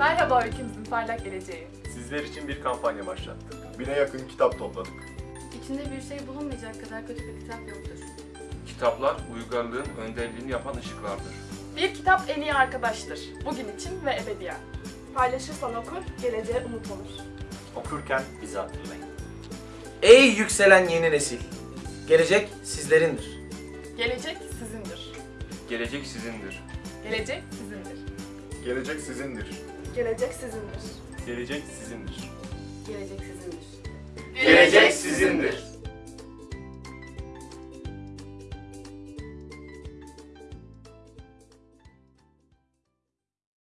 Merhaba ülkemizin parlak geleceği. Sizler için bir kampanya başlattık. Bine yakın kitap topladık. İçinde bir şey bulunmayacak kadar kötü bir kitap yoktur. Kitaplar uygarlığın önderliğini yapan ışıklardır. Bir kitap en iyi arkadaştır. Bugün için ve ebediyen. Paylaşırsan okur, geleceğe umut olur. Okurken bizi hatırlayın. Ey yükselen yeni nesil! Gelecek sizlerindir. Gelecek sizindir. Gelecek sizindir. Gelecek sizindir. Gelecek sizindir. Gelecek sizindir. Gelecek sizindir. Gelecek sizindir. Gelecek sizindir.